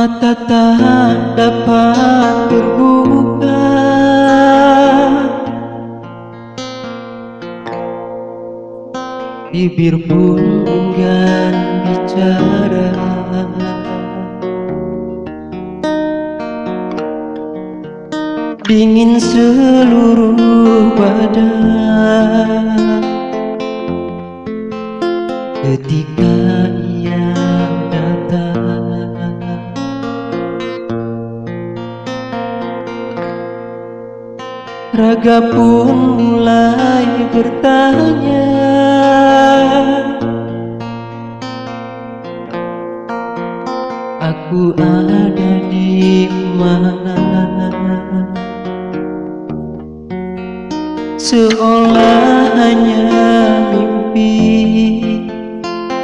Mata tak dapat terbuka. Bibir pun enggan bicara. Dingin seluruh badan. Ketika Raga pun mulai bertanya. Aku ada di mana? Seolah hanya mimpi.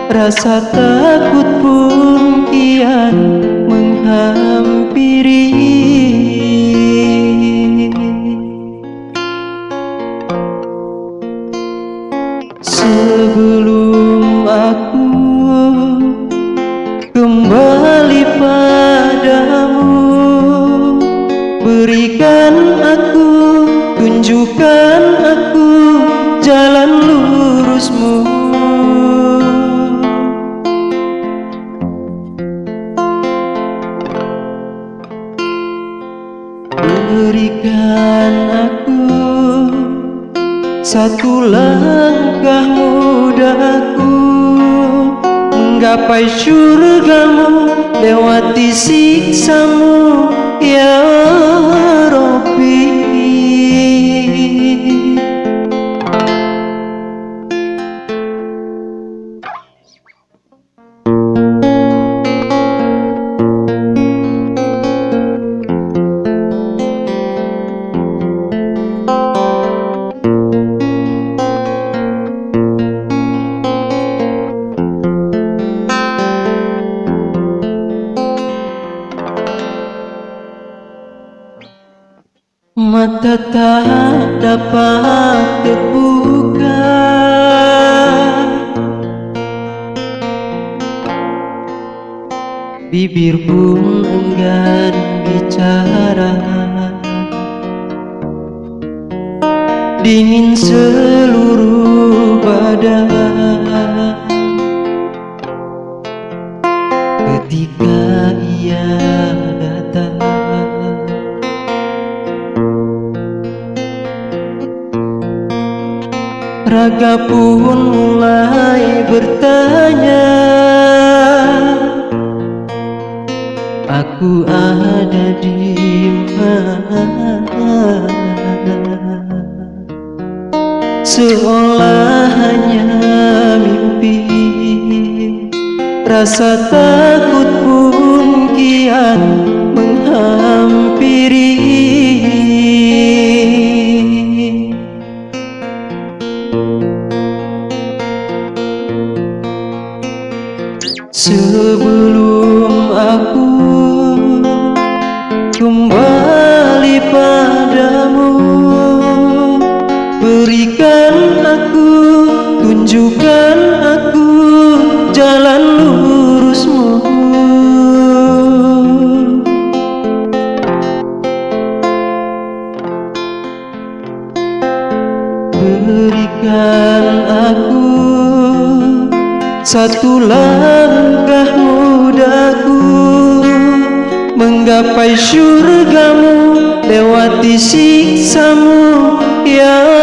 Rasa takut pun kian menghampiri Berikan aku, tunjukkan aku jalan lurusmu. Berikan aku satu langkah mudaku Menggapai syurgamu Lewati siksamu Mata tak dapat terbuka. Bibir pun enggan bicara. Dingin seluruh Raga pun mulai bertanya Aku ada di mana? Seolah hanya mimpi Rasa takut Berikan aku satu langkah mudaku Menggapai syurgamu Lewati siksamu Ya